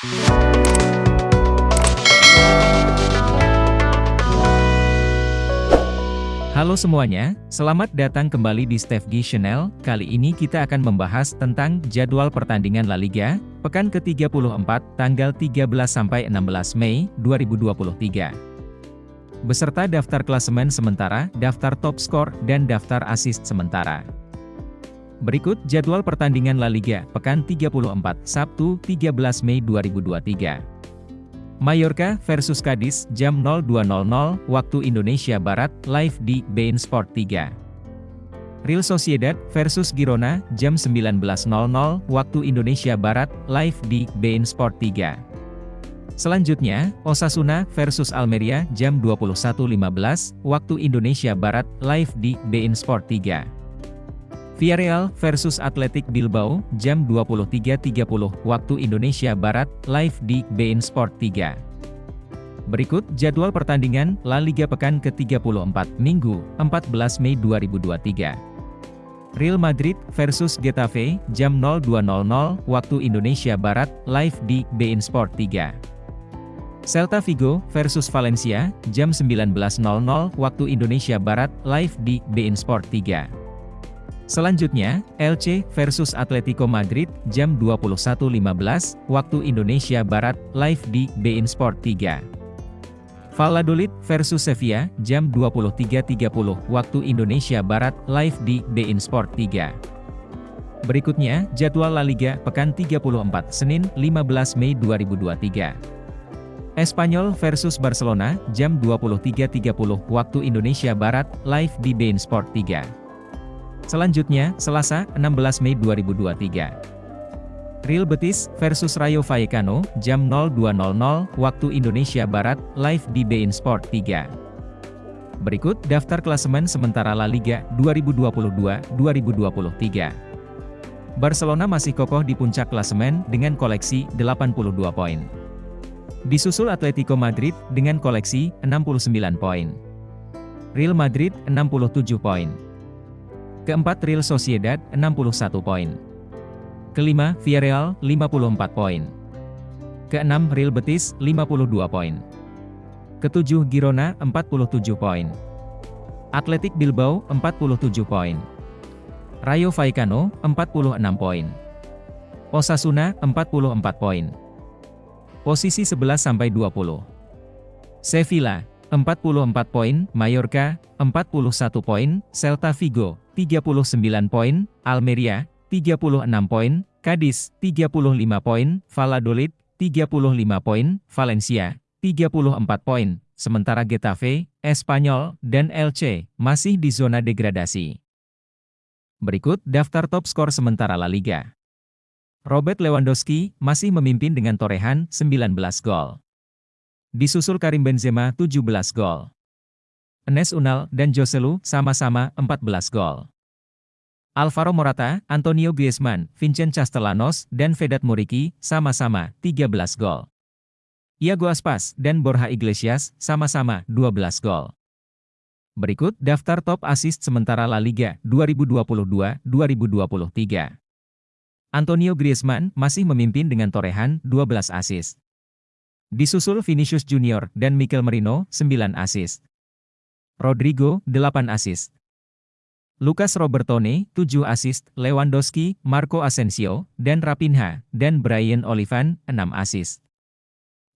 Halo semuanya, selamat datang kembali di Stefgi Channel. Kali ini kita akan membahas tentang jadwal pertandingan La Liga, pekan ke-34, tanggal 13-16 Mei 2023. Beserta daftar klasemen sementara, daftar top skor, dan daftar assist sementara. Berikut jadwal pertandingan La Liga, pekan 34, Sabtu 13 Mei 2023. Mallorca versus Cadiz jam 02.00 waktu Indonesia Barat live di beIN Sport 3. Real Sociedad versus Girona jam 19.00 waktu Indonesia Barat live di beIN Sport 3. Selanjutnya, Osasuna versus Almeria jam 21.15 waktu Indonesia Barat live di beIN Sport 3. Villarreal versus Athletic Bilbao, jam 23.30 waktu Indonesia Barat, live di beIN Sport 3. Berikut jadwal pertandingan La Liga pekan ke-34, Minggu, 14 Mei 2023. Real Madrid versus Getafe, jam 02.00 waktu Indonesia Barat, live di beIN Sport 3. Celta Vigo versus Valencia, jam 19.00 waktu Indonesia Barat, live di beIN Sport 3. Selanjutnya, LC versus Atletico Madrid, jam 21.15, waktu Indonesia Barat, live di beIN Sport 3. Valladolid versus Sevilla, jam 23.30, waktu Indonesia Barat, live di beIN Sport 3. Berikutnya, jadwal La Liga, pekan 34, Senin, 15 Mei 2023. Espanyol versus Barcelona, jam 23.30, waktu Indonesia Barat, live di beIN Sport 3. Selanjutnya, Selasa, 16 Mei 2023. Real Betis versus Rayo Vallecano, jam 02.00 waktu Indonesia Barat, live di beIN Sport 3. Berikut daftar klasemen sementara La Liga 2022-2023. Barcelona masih kokoh di puncak klasemen dengan koleksi 82 poin. Disusul Atletico Madrid dengan koleksi 69 poin. Real Madrid 67 poin. Keempat Real Sociedad, 61 poin. Kelima, Villarreal, 54 poin. Keenam, Real Betis, 52 poin. Ketujuh, Girona, 47 poin. Atletik Bilbao, 47 poin. Rayo Vallecano, 46 poin. Osasuna, 44 poin. Posisi 11-20. Sevilla, 44 poin, Mallorca, 41 poin, Celta Vigo, 39 poin, Almeria, 36 poin, Cadiz, 35 poin, Valladolid, 35 poin, Valencia, 34 poin, sementara Getafe, Espanyol, dan LC masih di zona degradasi. Berikut daftar top skor sementara La Liga. Robert Lewandowski masih memimpin dengan torehan 19 gol. Disusul Karim Benzema 17 gol. Enes Unal dan Joselu sama-sama 14 gol. Alvaro Morata, Antonio Griezmann, Vincent Castellanos, dan Vedat Muriqi sama-sama 13 gol. Iago Aspas dan Borja Iglesias sama-sama 12 gol. Berikut daftar top assist sementara La Liga 2022-2023. Antonio Griezmann masih memimpin dengan torehan 12 assist. Disusul Vinicius Junior dan Mikel Merino, 9 assist. Rodrigo, 8 assist. Lucas Robertone, 7 assist, Lewandowski, Marco Asensio, dan Rapinha, dan Brian Olivan, 6 assist.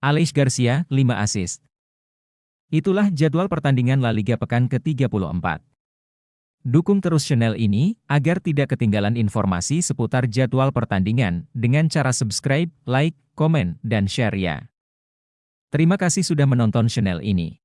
Aleix Garcia, 5 assist. Itulah jadwal pertandingan La Liga pekan ke-34. Dukung terus channel ini, agar tidak ketinggalan informasi seputar jadwal pertandingan, dengan cara subscribe, like, komen, dan share ya. Terima kasih sudah menonton channel ini.